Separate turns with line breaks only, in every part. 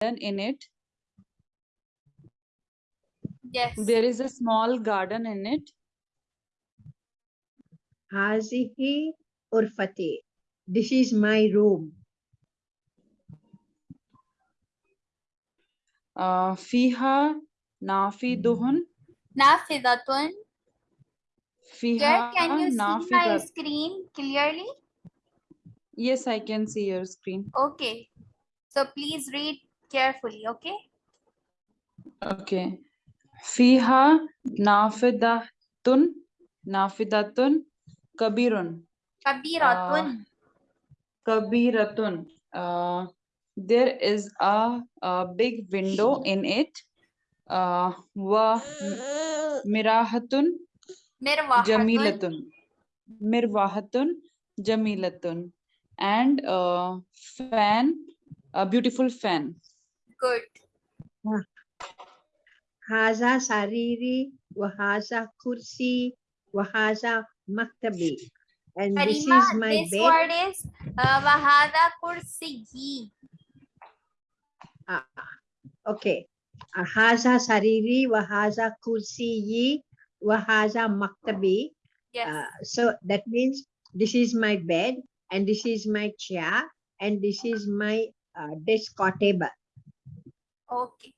in it?
Yes.
There is a small garden in it.
Hazihi urfati. This is my room.
Uh fiha nafiduhun
nafidatun
fiha
can you see my screen clearly?
Yes i can see your screen.
Okay. So please read carefully, okay?
Okay. Fiha nafidatun, nafidatun, kabirun.
Kabiratun.
Uh, kabiratun. Uh, there is a, a big window in it. Uh, wa mirahatun,
mirwahatun.
jamilatun. Mirwahatun, jamilatun. And a fan, a beautiful fan
good.
Haza sariri wa kursi wa maktabi. And this is my
this
bed.
word is uh, wahada
ah, okay. Haza sariri wa haza kursiyi maktabi.
Yes.
Uh, so that means this is my bed and this is my chair and this is my uh, desk or table.
Okay.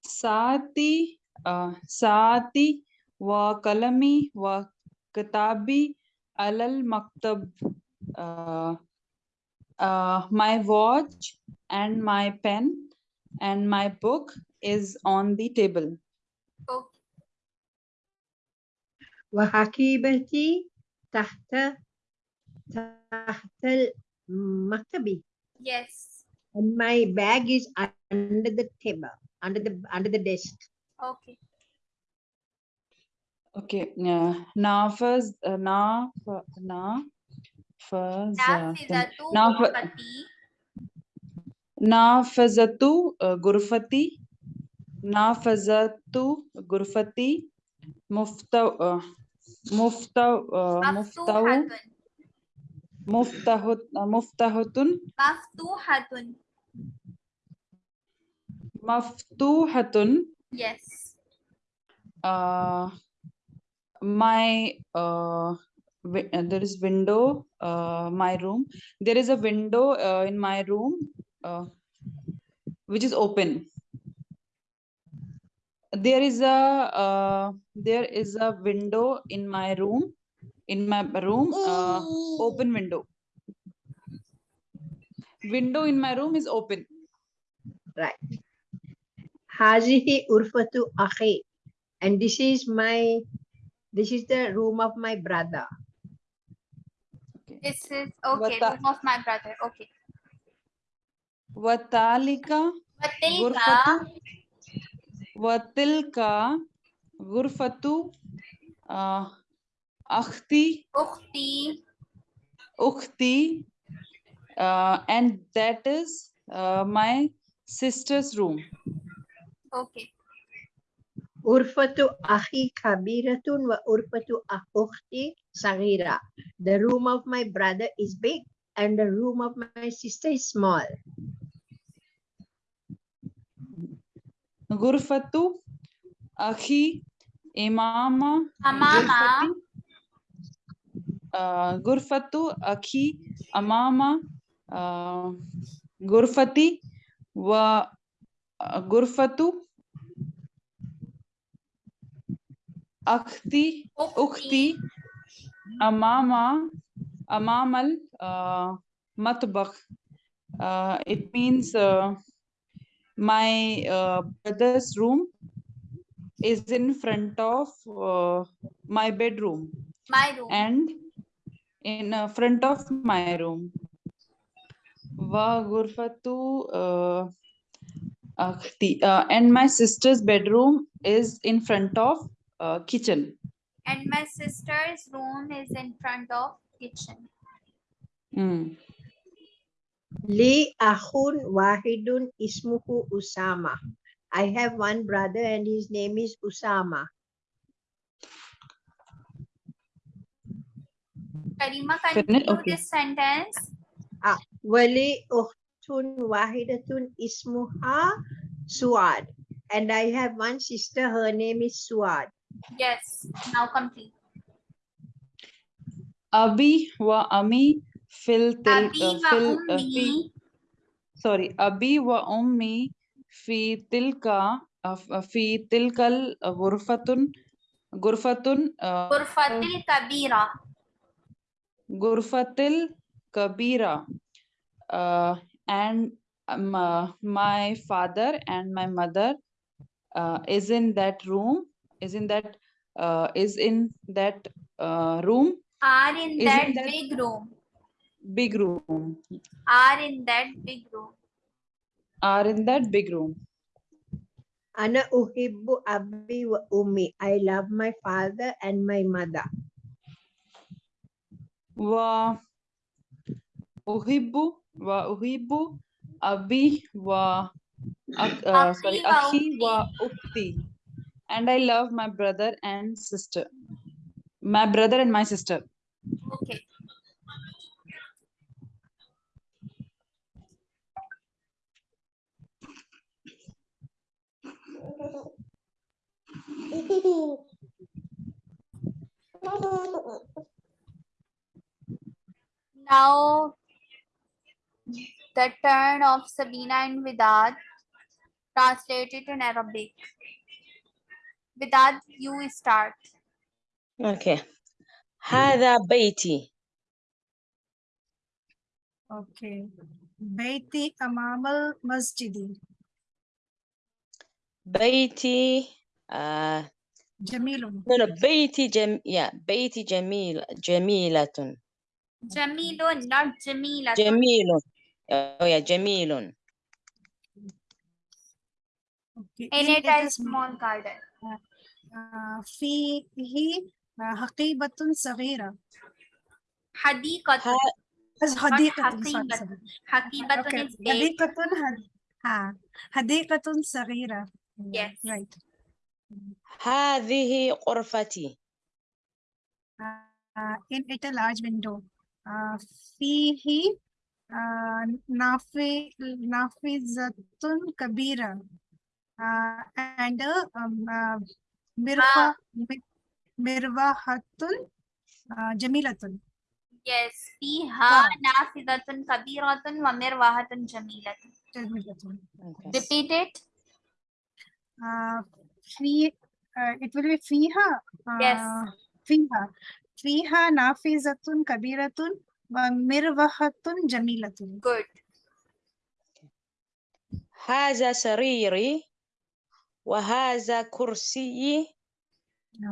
Sati, uh, Sati, wa kalami wa katabi alal maktab. Uh, uh, my watch and my pen and my book is on the table.
Okay.
وحقيبتي tahta tahtel maktabi.
Yes.
And my bag is under the table, under the under the desk.
Okay.
Okay. Yeah. now first, uh,
now
now
first.
Now Nafazatu Gurfati. Nafazatu Gurfati. Mufta. Uh, mufta. Uh, mufta.
Muftahut,
uh, muftahatun.
Maftuhatun.
Maftuhatun.
Yes.
Uh, my uh, uh, there is window uh, my room there is a window uh, in my room uh, which is open there is a uh, there is a window in my room in my room, uh, open window. Window in my room is open.
Right. Hazihi urfatu akhi. And this is my, this is the room of my brother.
This is, okay,
Wata.
room of my brother, okay.
Watalika.
Watilka.
Watilka. Gurfatu. Uh, Akhti.
Ukhti.
Ukhti. Uh, and that is uh, my sister's room.
Okay.
Urfatu ahi kabiratun wa urfatu akhti sagira. The room of my brother is big and the room of my sister is small.
Gurfatu, ahi, imama,
amama,
غرفتي آه، غرفة أخي أمام آه، غرفتي وغرفة أختي أختي أمام أمام المطبخ uh, it means uh, my uh, brother's room is in front of uh, my bedroom
My room.
and in uh, front of my room. Wa gurfatu uh, akhti. Uh, and my sister's bedroom is in front of uh, kitchen.
And my sister's room is in front of kitchen.
Hmm.
Li Ahun Wahidun Ismuhu Usama. I have one brother and his name is Usama.
Karima, continue this sentence.
Ah, wali uhtun oh, wahidatun ismuha Suad. And I have one sister, her name is Suad.
Yes, now complete.
Abi wa ami fil til,
abi
uh, fil, uh, sorry,
abi
wa ummi fi tilka uh, uh, fi tilkal uh, gurfatun gurfatun
gurfatil kabira
Gurfatil Kabira. Uh, and um, uh, my father and my mother uh, is in that room, is in that, uh, is in that uh, room.
Are in that,
in that
big room.
Big room.
Are in that big room.
Are in that big room.
Ana uhibbu abbi wa ummi. I love my father and my mother.
و أحب وأحب أبي و أك- uh, sorry
أخي
أخي
وأختي.
وأختي and I love my brother and sister my brother and my sister
Okay. now the turn of Sabina and Vidad translated in Arabic. Vidad, you start.
Okay. Hada Beiti.
Okay. Beiti amamal masjidi.
Beiti. uh
Jamilun.
No, no, baiti jam yeah, Beiti jamil jamilatun.
Jamilun, not Jamila.
جميل oh, yeah, جميل
أوكي
In it, a small garden.
آه، فيه آه، حقيبة صغيرة
حديقة.
حديقة
حقيبة.
Okay. حديقة حديقة صغيرة
Yes.
right
هذه غرفتي
uh, in it a large window uh, فيه uh, نافي نافذة كبيرة uh, and a um, uh, مرفة مروحة uh, جميلة
Yes. فيها نافذة كبيرة ومروحة جميلة.
جميلة
okay.
Repeat it.
uh, في uh, it will be فيها uh,
Yes.
فيها فيها نافذة كبيرة ومروحة جميلة
Good.
هذا سريري وهذا كرسي.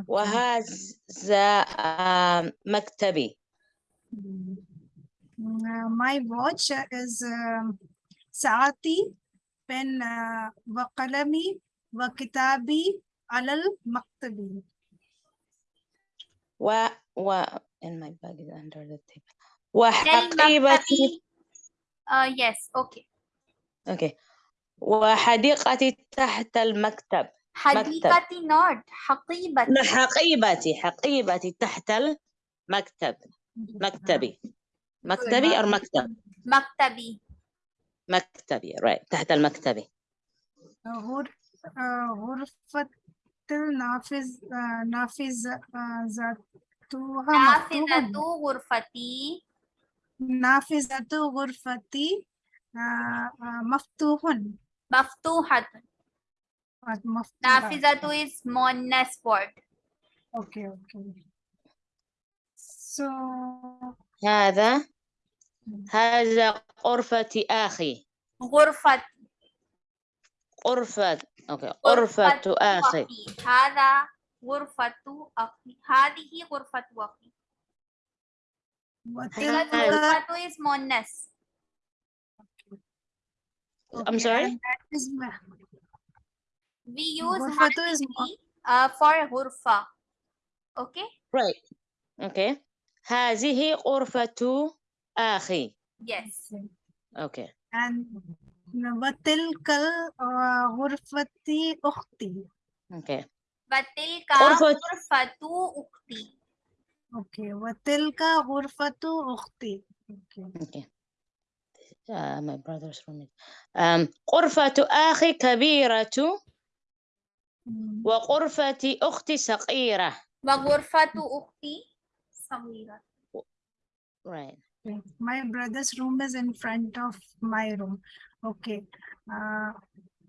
وهذا مكتبي
my watch is ساعتي بين وقلمي وكتابي على المكتب.
و in my bag is under the table وحقيبتي.
Uh, yes. Okay.
okay وحديقتي تحت المكتب
حديقتي not. حقيبتي.
لا، حقيبتي حقيبتي تحت المكتب مكتبي مكتبي أو مكتب
مكتبي.
مكتبي right تحت المكتبي
uh, غرفة النافذ uh, نافذة ذاتها
نافذة
مفتوحة.
غرفتي.
نافذة غرفتي uh, uh, مفتوح
مفتوحة. نافذة is مؤنث word.
Okay, okay. So,
هذا هذا غرفة أخي
غرفة
غرفة أوكي غرفة أخي
هذا غرفة أخي. هذه غرفة أخي.
وتلك
غرفة is مؤنث
I'm sorry?
We use
غرفة is
uh, for غرفة. Okay?
Right. Okay. هذه غرفة أخي.
Yes.
Okay.
And وتلك غرفة أختي.
okay. غرفة-
غرفة أختي
Okay, وتلك غرفة أختي. Okay.
okay uh, my brother's room is um, غرفة أخي كبيرة
Mm.
وغرفة أختي صغيرة
وغرفة أختي صغيرة.
right.
My brother's room is in front of my room. Okay. Uh,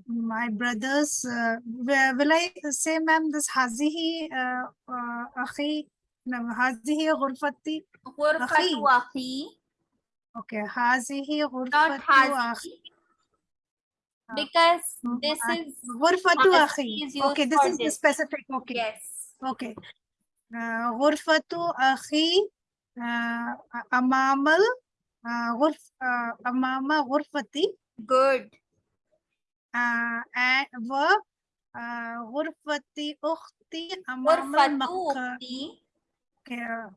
my brothers, uh, will I say, ma'am, this hazihi, uh, uh, akhi, no, hazihi ghurfati? Ghurfatu
akhi.
Okay, hazihi ghurfatu akhi.
Because
uh,
uh,
this
is...
Ghurfatu akhi. Okay, this is the specific, okay.
Yes.
Okay. Uh, ghurfatu akhi, amamal, ghurf, amama ghurfati. Good غرف uh, أمام غرفتي
Good.
uh, and و uh, غرفة أختي أمام
غرفة
المك
أختي
okay,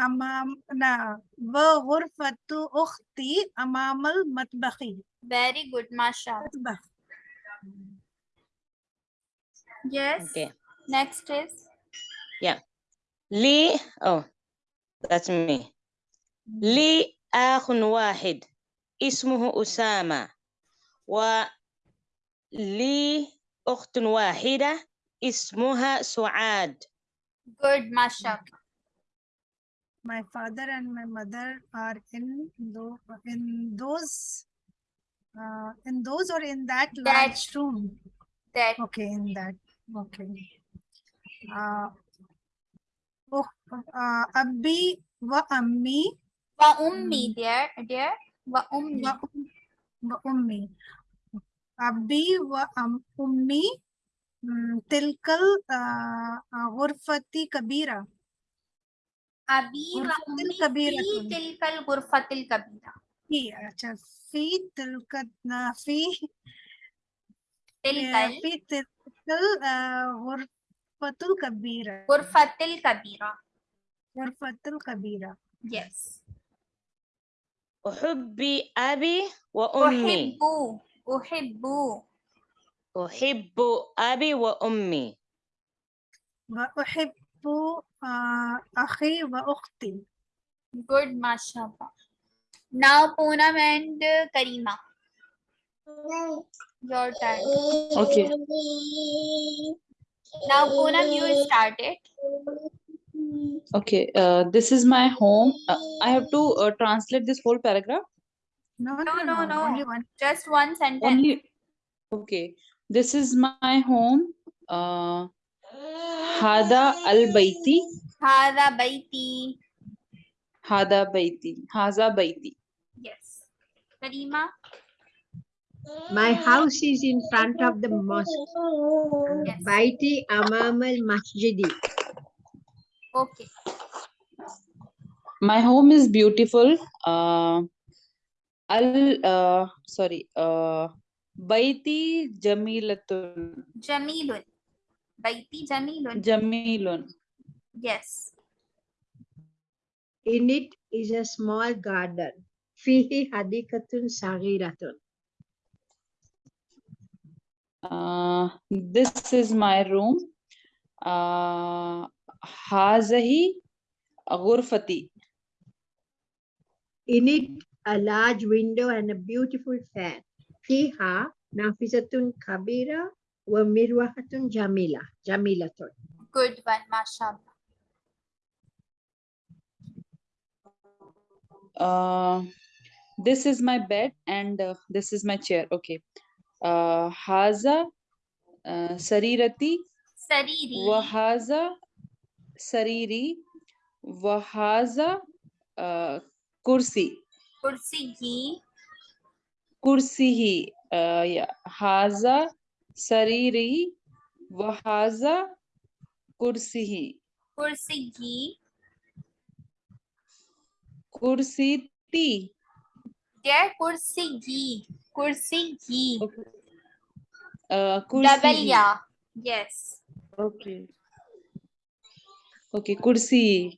أمام لا وغرفة أختي أمام المطبخ
very good mashallah.
مطبخ
Yes.
okay
Next is
لي oh that's me لي أخ واحد اسمه أسامة ولي أخت واحدة اسمها سعاد
good mashallah.
my father and my mother are in tho- in those uh, in those or in that
That-
large room
That
Okay, in that, okay. Uh, oh, uh, Abbi wa Ammi
wa ummi there there wa ummi
wa, um- wa Ummi. Abbi wa um, Ummi mm, tilkal uh, uh, ghurfati kabira.
abi wa
غرفة
ummi
كبيرة.
fi tilkal ghurfatil kabira
في अच्छा في تلك uh, في
tilkal
في تلك uh, غرفة kabira.
ghurfatil kabira
غرفة kabira.
yes
أحب أبي وأمي
uhibbu uhibbu
أحب أبي وأمي
وأحب آه، أخي وأختي
good mashallah now Poonam and uh, Karima your turn
Okay.
now Poonam you started
Okay. Uh, this is my home. Uh, I have to uh, translate this whole paragraph.
no
no no no
only one
just one sentence
Only. Okay. This is my home. Uh, Hada al Baiti.
Hada baiti
Hada Baiti. Haza Baiti.
yes Karima
My house is in front of the mosque.
Yes.
Baiti Amam al Masjidi.
okay
My home is beautiful. Uh, al. Uh, sorry. Uh, Baiti Jamilatun.
Jamilun baiti Jamilun
Jamilun.
yes
In it is a small garden. Fihi hadikatun sagiratun.
Uh, this is my room. Uh, Hazahi Ghurfati.
In it, a large window and a beautiful fan. Fiha nafisatun kabira wa mirwahatun jamila. Jamilatun.
good one mashallah
Uh, this is my bed and uh, this is my chair. Okay. Uh, Haza uh, Sarirati
sariri
Wahaza Sariri Wahaza uh, Kursi
kursiyi
Kursihi uh, yeah. Haza Sariri Wahaza Kursihi
kursiyi
Kursiti
there kursiyi kursiyi
uh,
double
Kursihi.
ya yes
Okay. Okay, Kursi.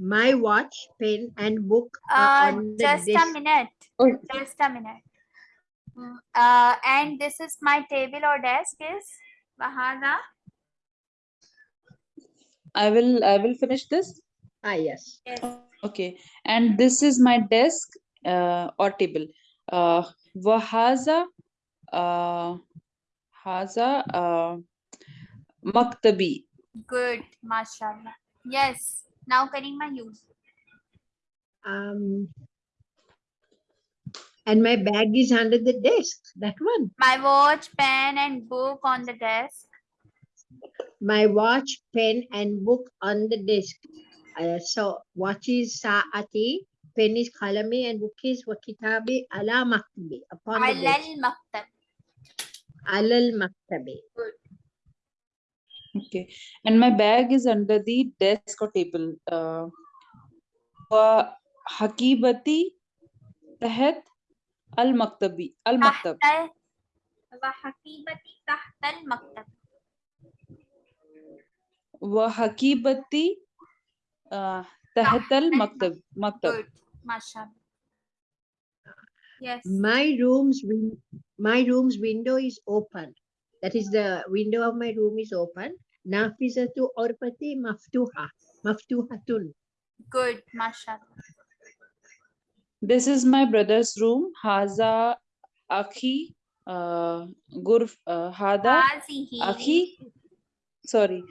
My watch, pen, and book are
uh
on the
just a minute
Oh,
just a minute uh and this is my table or desk is Wahada
I will I will finish this.
Ah, yes.
yes
Okay. And this is my desk uh, or table. Uh, wahaza uh, haza uh, maktabi.
Good, mashallah. Yes. Now Karima, you.
Um, and my bag is under the desk. That one.
My watch, pen, and book on the desk.
My watch, pen, and book on the desk. Uh, so watch is saati, pen is kalami, and book is wakitabi ala maktabi. Upon desk.
Alal maktab.
Alal maktabi.
Okay, and my bag is under the desk or table. Uh, wa hakibati tahat al maktabi al maktab.
تحت وحقيبتي تحت المكتب.
wa hakibati uh, tahat al maktab maktab.
Good, mashallah. Yes.
My room's win- my room's window is open. That is the window of my room is open. Nafizatu orpati maftuha. Maftuhatun.
Good, mashallah.
This is my brother's room. Haza Aki uh, Gurf uh, Hada Aki. Sorry.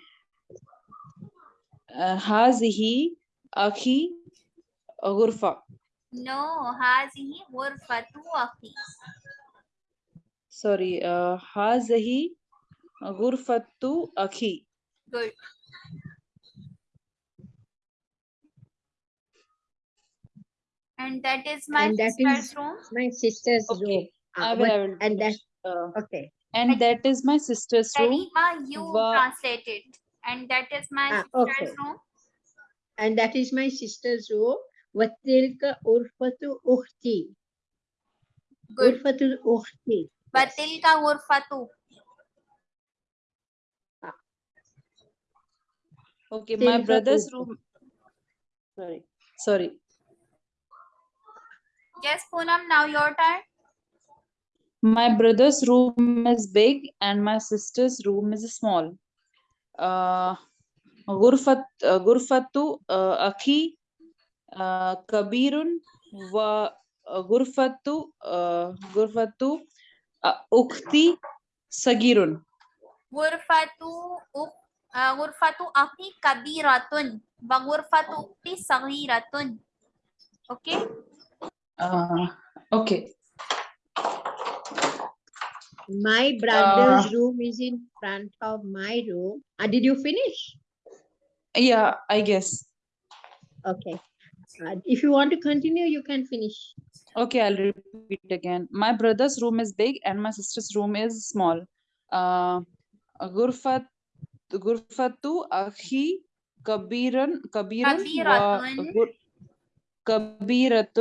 Uh, hazihi Aki Gurfa.
No, Hazihi Gurfatu Aki.
Sorry. Uh, hazihi gurfatu akhi.
Good. And that is my
And that
sister's
is-
room.
My sister's okay. room.
Okay.
Ah,
I will, I will
and that.
Uh,
okay.
and I, that is my sister's room.
Karima, you
Wa-
translated. And that is my
Ah,
sister's
okay.
room.
And that is my sister's room. Watilka urfatu ukhti. Urfatu ukhti. Yes.
وتلك غرفة
Okay, my
Tilka
brother's
urfa.
room. Sorry. Sorry.
Yes, Poonam, now your turn.
My brother's room is big and my sister's room is small. Uh, غرفة uh, غرفة uh, أخي uh, كبير وغرفة uh, غرفة Ukti
sagirun. Ghurfatu ghurfatu akhi kabiratun. Wa ghurfatu ukti sagiratun. Okay?
Uh, okay.
My brother's uh, room is in front of my room. Uh, did you finish?
Yeah, I guess.
Okay. Uh, if you want to continue, you can finish.
Okay, I'll repeat again. My brother's room is big and my sister's room is small. Uh, غرفة غرفة أخي كبيرا كبير
كبيرة.
كبيرة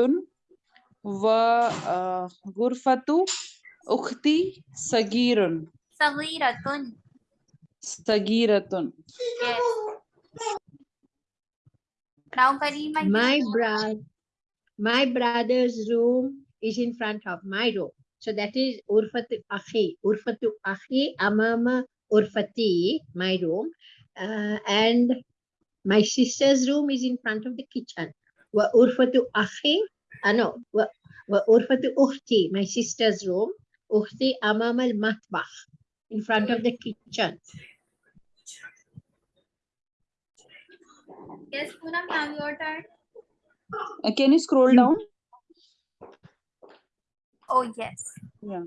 وغرفة أختي صغير
صغيرة.
صغيرة.
Yes. Now, Karima, you-
My bro- my brother's room is in front of my room. So that is Urfatu Akhi. Urfatu Akhi Amama Urfati, my room. Uh, and my sister's room is in front of the kitchen. Wa Urfatu Akhi, uh, no, wa, wa Urfatu Ukhti, my sister's room. Ukhti Amama al Matbakh, in front of the kitchen.
yes, Poonam, your turn.
Uh, can you scroll down?
Oh, yes.
Yeah.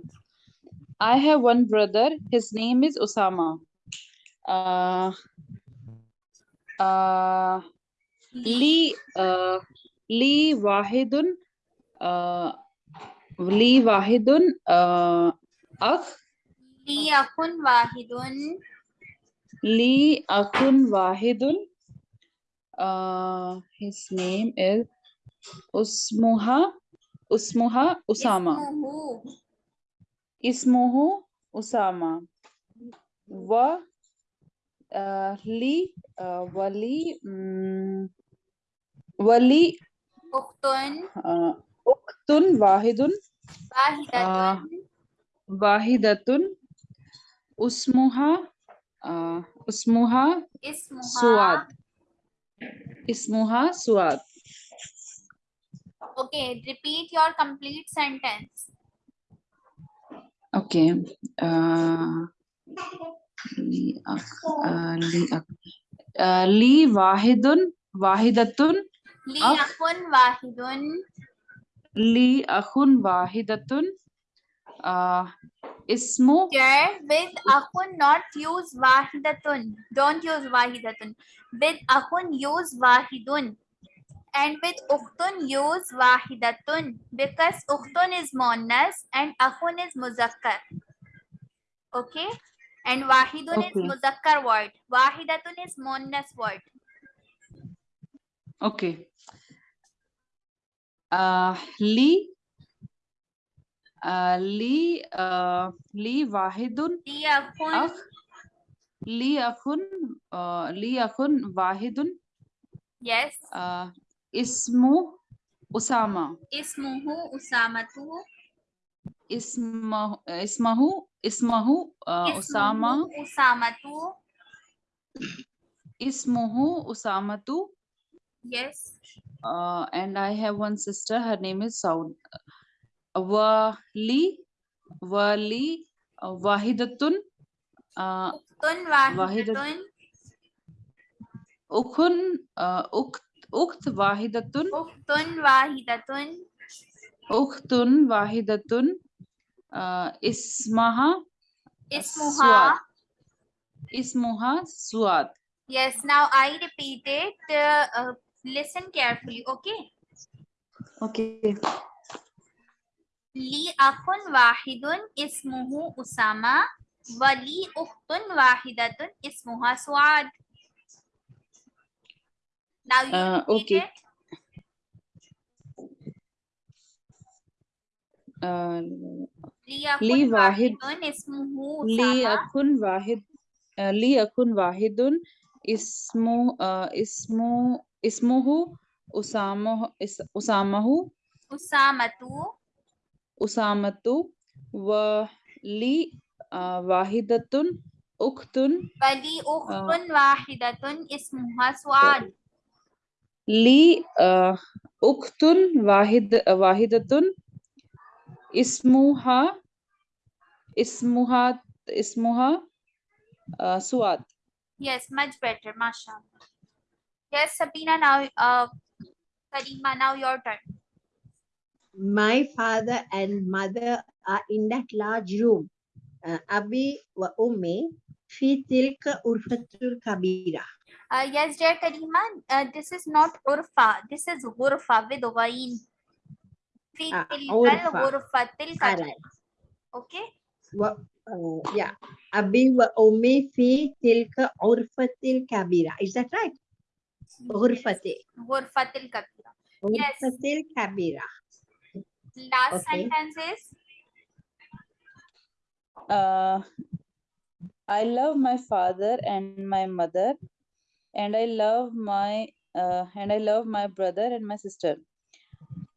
I have one brother. His name is Osama. Uh, uh, Lee, uh, Lee Wahidun, uh, Lee Wahidun, uh, Akh.
Lee Akun Wahidun.
Lee Akun Wahidun uh, his name is Usmuha Usmuha
Usama.
Ismuhu. Usama. Wa uh, li uh, wali um, wali
uktun.
uh, uktun wahidun.
Wahidatun.
Uh, wahidatun. Usmuha uh, usmuha
ismuha.
Suad. इस्मुहा सुआद।
Okay repeat your complete sentence
okay ली
वाहिदुन
वाहिदतुन
ली अखुन
वाहिदुन ली अखुन वाहिदतुन ismu
Here with akun not use wahidatun. Don't use wahidatun. With akun use wahidun. And with ukhtun use wahidatun. Because ukhtun is muannas and akun is muzakkar. Okay? And wahidun is muzakkar word. Wahidatun is muannas word.
okay uh, li li li wahidun
Li akhun
akh li akhun uh, wahidun
yes.
uh, ismu usama
Ismuhu usamatu.
ismahu ismahu ismahu uh, usama
usamatu.
ismuhu usamatu
Yes.
uh, and I have one sister. Her name is Saud. Wali, Wali, uh, Wahidatun, uh,
Tun
Wahidat-
wahidatun.
Ukhun, uh, Ukt, Ukt Wahidatun,
Uktun wahidatun.
Uktun Wahidatun, uh, Ismaha,
Ismuha.
Ismuha Suad.
Yes, now I repeat it. Uh, uh, listen carefully, okay?
Okay.
Li akhun wahidun ismuhu Usama. Wali ukhtun wahidatun ismuha Suad. Now you
Uh,
repeat
okay.
it.
Uh,
Li
Li
akhun
wahid-
wahidun ismuhu
li
Usama.
akun wahid uh, li akun wahidun ismu uh, ismu ismuhu usamahu is, usamahu
Usamatu.
usamatu wa li uh, wahidatun uktun
Wali ukhtun wahidatun ismuha Suad.
li uh, uktun wahid wahidatun ismuha ismuha ismuha uh, suad
Yes, much better, mashallah. Yes, Sabina, now, uh, Karima, now your turn.
My father and mother are in that large room. Uh, Abi wa ummi fi tilka urfatul kabira.
Uh, yes, dear Karima, uh, this is not urfa, this is ghurfa with ghain. Fi
Ah, urfa.
ghurfatil kabira. Okay?
Wa, uh, yeah. Abi wa ummi fi tilka urfatil kabira. Is that right? Urfati.
Ghurfatil kabira. Yes.
Urfatil kabira.
Last
Okay.
sentence is
uh, I love my father and my mother, and I love my uh, and I love my brother and my sister.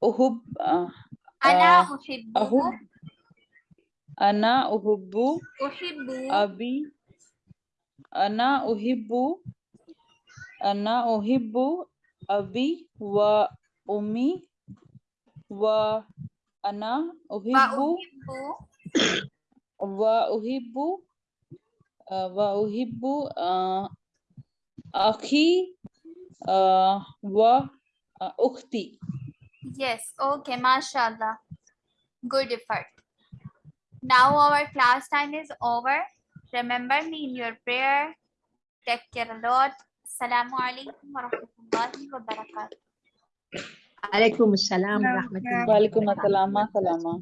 Uhub, uh,
Ana uhibbu.
ahub, ana uhibbu
Uhibbu.
abi, ana uhibbu, ana uhibbu abi wa ana
Wa
uhibbu wa uhibbu uh, wa uhibbu uh, akhi wa ukhti
Yes, okay, mashallah. Good effort. Now our class time is over. Remember me in your prayer. Take care a lot. Assalamu alaikum wa rahmatullahi wa barakatuh.
Alaikum assalam wa
Yeah,
rahmatullahi
wa alaikum assalam wa salama